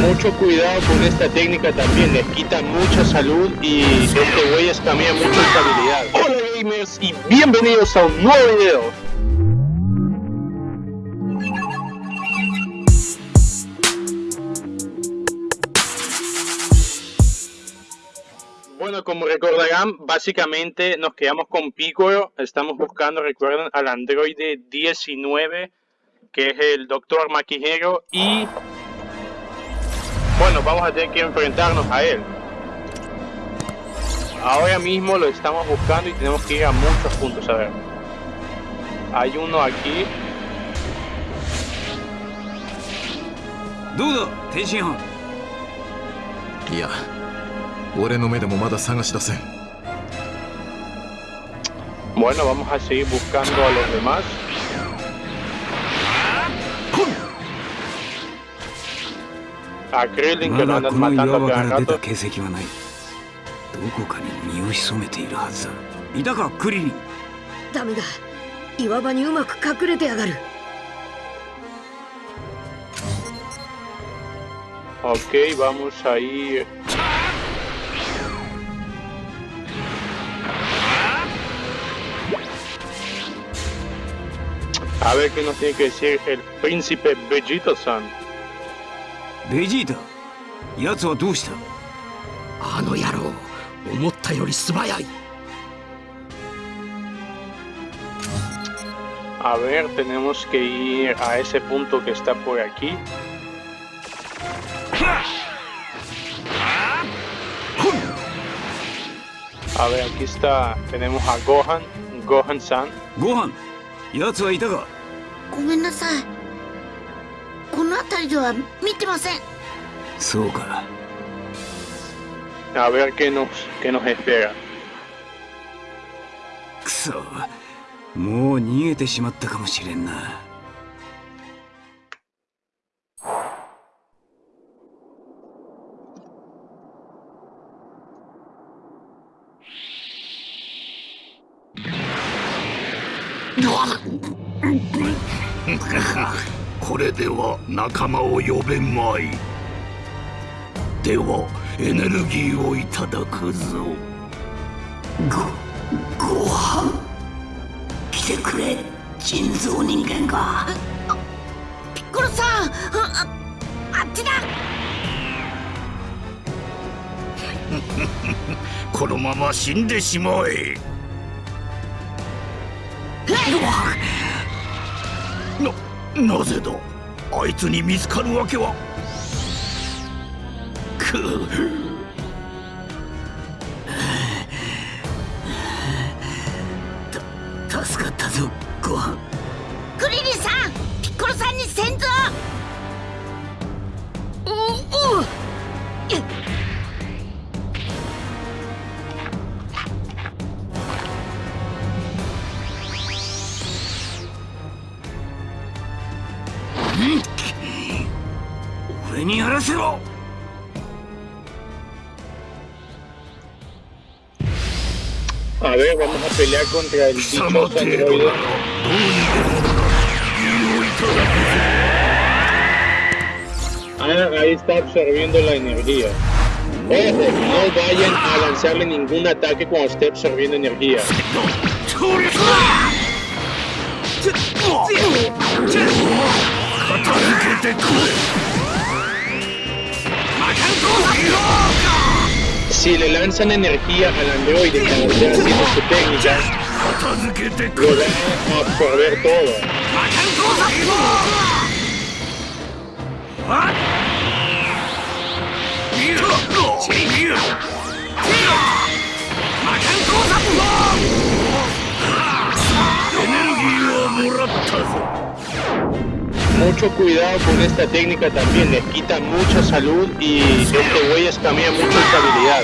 Mucho cuidado con esta técnica también, les quita mucha salud y este güey cambia mucho estabilidad. Hola gamers y bienvenidos a un nuevo video. Bueno, como recordarán, básicamente nos quedamos con Piccolo. Estamos buscando, recuerden, al androide 19, que es el Doctor Maquijero. Y bueno, vamos a tener que enfrentarnos a él. Ahora mismo lo estamos buscando y tenemos que ir a muchos puntos. A ver. Hay uno aquí. Dudo, Tenshinhan. Ya. 俺の目でもまだ探し出せん Bueno, vamos a seguir buscando a los demás. A Krillin que lo andan matando cada rato. 形跡はないどこかに身を潜めているはずだいたかクリリンダメだ岩場にうまく隠れてやがる Ok, vamos a ir A ver qué nos tiene que decir el príncipe Vegeta-san. Vegeta? 奴はどうしたあの野郎思ったより素早い A ver, tenemos que ir a ese punto que está por aquí. A ver, aquí está, tenemos a Gohan, Gohan-san. Gohan, 奴はいたかごめんなさい。この辺りでは見てません。そうか。A ver qué nos, qué nos espera. くそ。もう逃げてしまったかもしれんなこれでは仲間を呼べまい。ではエネルギーをいただくぞ。ごご飯？来てくれ人造人間が。ピッコロさんああっちだ。このまま死んでしまえなぜだ？あいつに見つかるわけは。くた助かったぞご飯。クリリンさんピッコロさんに先祖。おおう。俺にやらせろ A ver, vamos a pelear contra el 貴様 dichoso 程度 androide. ならどうにでもなる身をいただ Ah, ahí está absorbiendo la energía. Ojo, no vayan a lanzarle ningún ataque cuando esté absorbiendo energía. くぞ片付けてくれ Si le lanzan energía al androide cuando esté haciendo su técnica, lo van a absorber todo. ¡Energía mucho cuidado con esta técnica también, les quita mucha salud y este güey cambia mucho estabilidad.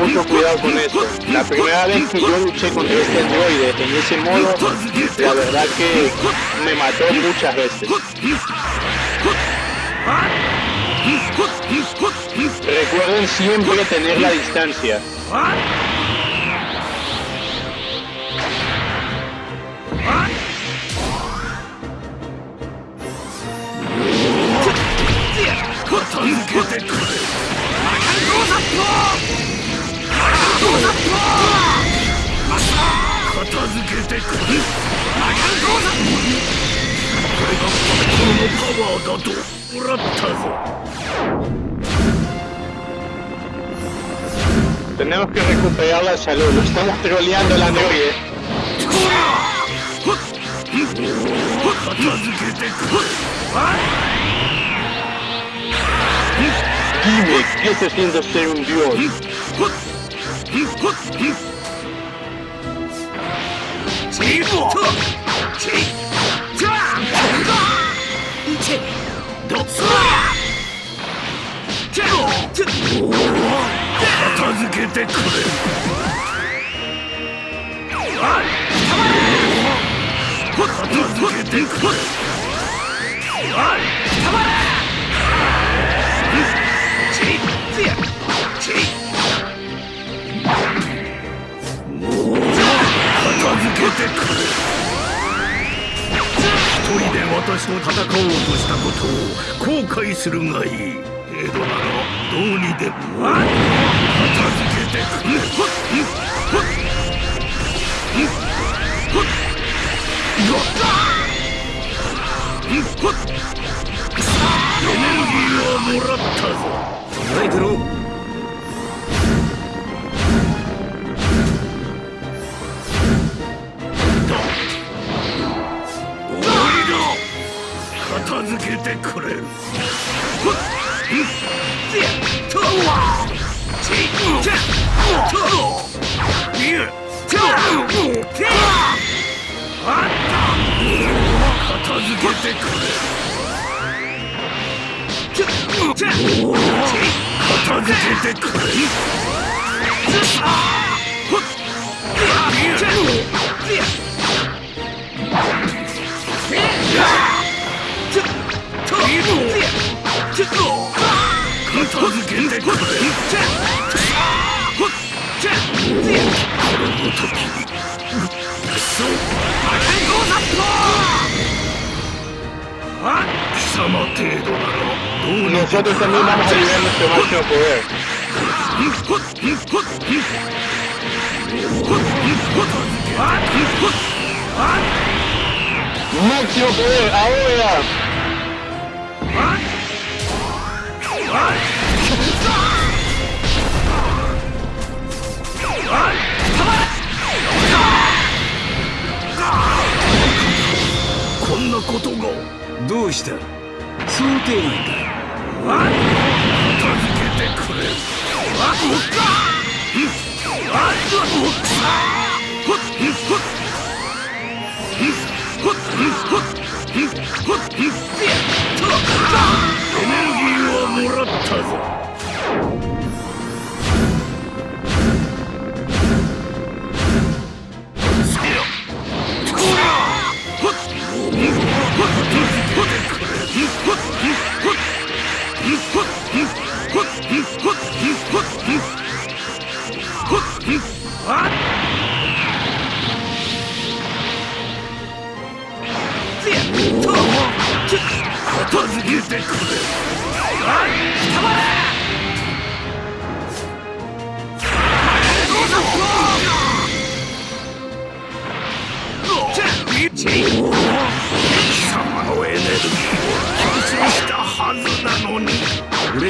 Mucho cuidado con eso. La primera vez que yo luché contra este androide en ese modo, la verdad que me mató muchas veces. Recuerden siempre tener la distancia. Tenemos que recuperar la salud, lo estamos troleando la noche. Dime, ¿qué se siente ser un dios? Get 私と戦おうとしたことを後悔するがいい江戸ならどうにでも。片付けてくれ。エネルギーをもらったぞ。捉えてろ続けてくれ片付けてくれ。片付けてくれ片 Nosotros también vamos a llegar a nuestro máximo poder. ¡Máximo poder! ¡Ahora! こんなことがどうした想定外か片付けてくれエネルギーはもらったぞ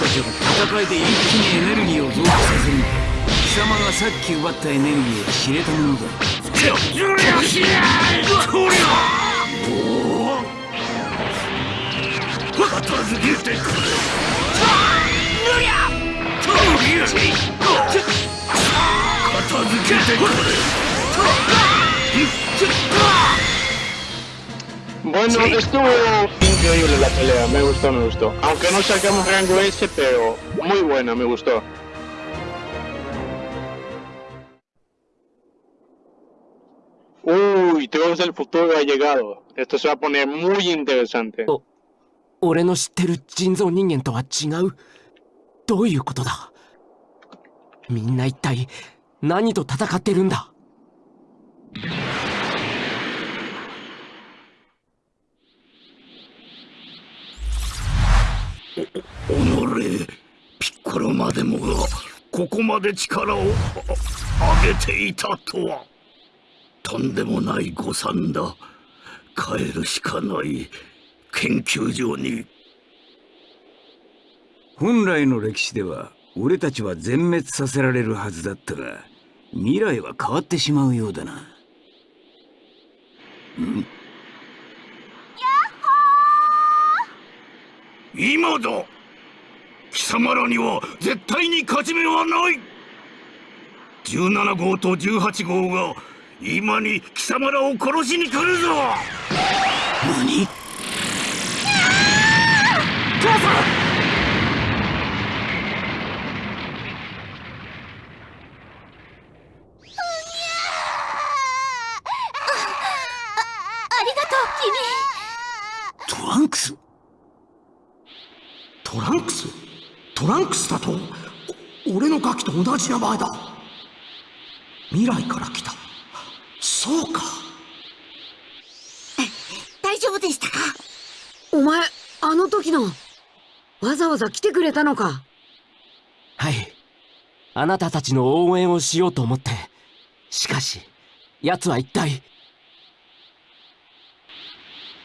たちは戦いで一気にエネルギーを増加させに貴様がさっき奪ったエネルギーは知れたものだ片付けてくれ片付けてくれ Bueno, estuvo. increíble la pelea, me gustó, me gustó. Aunque no sacamos rango S, pero muy buena, me gustó. Uy, Trunks del futuro ha llegado. Esto se va a poner muy interesante. 俺の知ってる人造人間とは違う どういうことだみんな一体何と戦ってるんだ までもがここまで力をあ上げていたとは。とんでもない誤算だ。帰るしかない研究所に。本来の歴史では俺たちは全滅させられるはずだったが未来は変わってしまうようだな。ん今だ貴様らには絶対に勝ち目はない。17号と18号が今に貴様らを殺しに来るぞ。何？ありがとうトランクス？トランクス？トランクスだとお俺のガキと同じ名前だ。未来から来た。そうか。君大丈夫でしたか？お前、あの時の、わざわざ来てくれたのか？はい。あなたたちの応援をしようと思って。しかし奴は一体。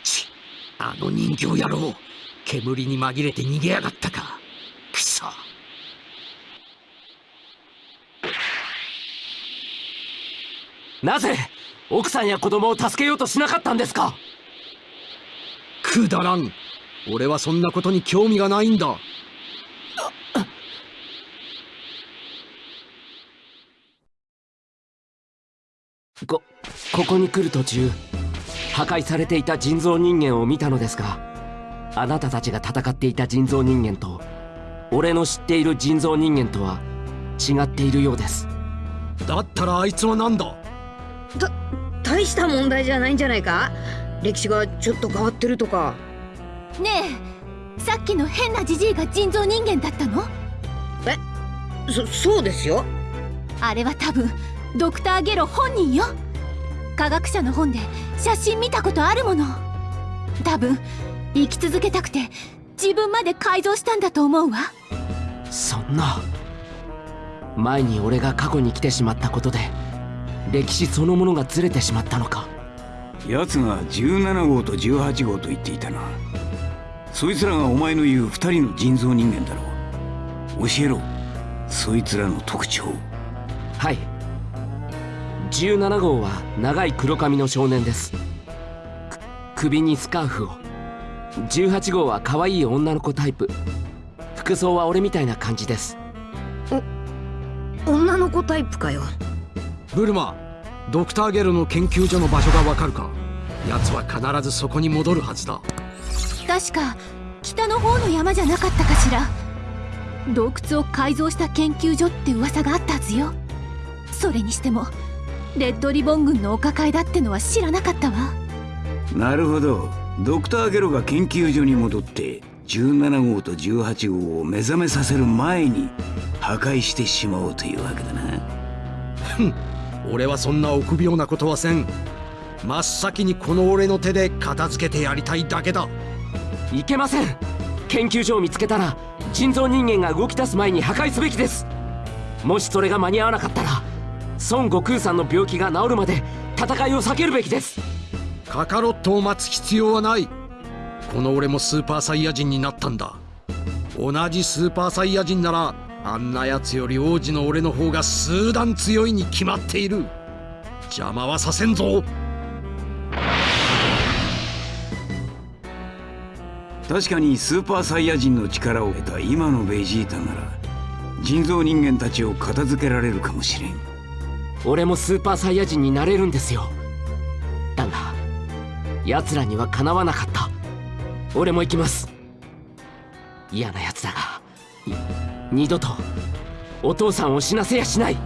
ちあの人形野郎煙に紛れて逃げやがったかくそ。なぜ奥さんや子供を助けようとしなかったんですか？くだらん。俺はそんなことに興味がないんだ。こここに来る途中破壊されていた人造人間を見たのですがあなたたちが戦っていた人造人間と俺の知っている人造人間とは違っているようです。だったらあいつは何だ？大した問題じゃないんじゃないか？歴史がちょっと変わってるとか。ねえさっきの変なジジイが人造人間だったの？そ、そうですよ。あれは多分ドクター・ゲロ本人よ。科学者の本で写真見たことあるもの。多分生き続けたくて自分まで改造したんだと思うわ。そんな。前に俺が過去に来てしまったことで歴史そのものがずれてしまったのか。奴が17号と18号と言っていたな。そいつらがお前の言う二人の人造人間だろう。教えろ。そいつらの特徴。はい。17号は長い黒髪の少年です。く首にスカーフを18号は可愛い女の子タイプ。服装は俺みたいな感じです。女の子タイプかよ。ブルマドクターゲルの研究所の場所がわかるか？奴は必ずそこに戻るはずだ。確か北の方の山じゃなかったかしら。洞窟を改造した研究所って噂があったはずよ。それにしてもレッドリボン軍のお抱えだってのは知らなかったわ。なるほどドクターゲロが研究所に戻って17号と18号を目覚めさせる前に破壊してしまおうというわけだな。俺はそんな臆病なことはせん。真っ先にこの俺の手で片付けてやりたいだけだ。いけません。研究所を見つけたら人造人間が動き出す前に破壊すべきです。もしそれが間に合わなかったら孫悟空さんの病気が治るまで戦いを避けるべきですカカロットを待つ必要はない。この俺もスーパーサイヤ人になったんだ。同じスーパーサイヤ人ならあんなやつより王子の俺の方が数段強いに決まっている。邪魔はさせんぞ。確かにスーパーサイヤ人の力を得た今のベジータなら人造人間たちを片付けられるかもしれん。俺もスーパーサイヤ人になれるんですよ。だが奴らにはかなわなかった。俺も行きます。嫌な奴だがい二度とお父さんを死なせやしない。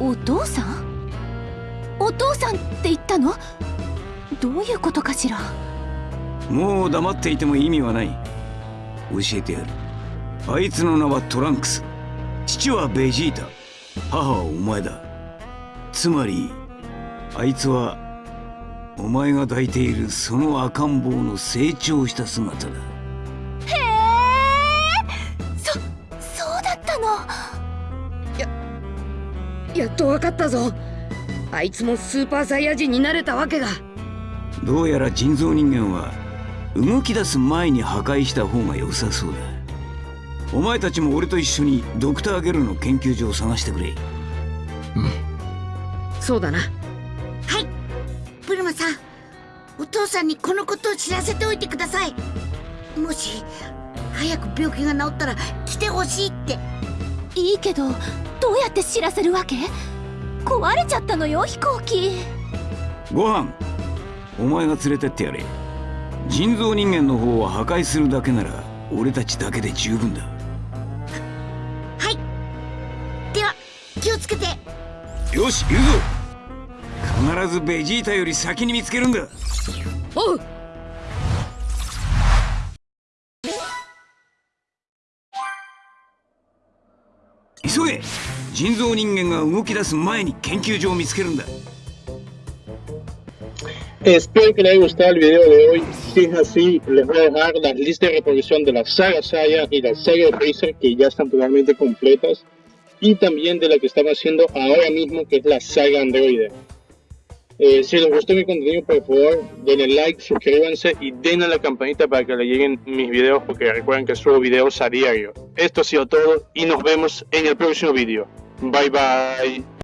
お父さん？お父さんって言ったの？どういうことかしら？もう黙っていても意味はない。教えてやる。あいつの名はトランクス。父はベジータ。母はお前だつまりあいつはお前が抱いているその赤ん坊の成長した姿だ。へえ！そそうだったの？やっとわかったぞ。あいつもスーパーサイヤ人になれたわけが。どうやら人造人間は動き出す前に破壊した方が良さそうだ。お前たちも俺と一緒にドクター・ゲルの研究所を探してくれそうだな。はい。ブルマさんお父さんにこのことを知らせておいてください。もし早く病気が治ったら来てほしいって。いいけどどうやって知らせるわけ？壊れちゃったのよ飛行機。ご飯お前が連れてってやれ。人造人間の方を破壊するだけなら俺たちだけで十分だ。では気をつけて。よし行くぞ 必ずベジータより先に見つけるんだおう急げ人造人間が動き出す前に研究所を見つけるんだ Espero que les haya gustado el video de hoy. Si es así, les voy a dejar las listas de reproducción de la saga Saya y la saga de Freezer que ya están totalmente completas. Y también de la que estamos haciendo ahora mismo, que es la saga Android. Eh, si les gustó mi contenido, por favor, denle like, suscríbanse y denle a la campanita para que le lleguen mis videos, porque recuerden que subo videos a diario. Esto ha sido todo y nos vemos en el próximo video. Bye bye.